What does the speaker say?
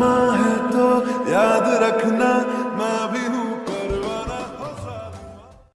समा है तो याद रखना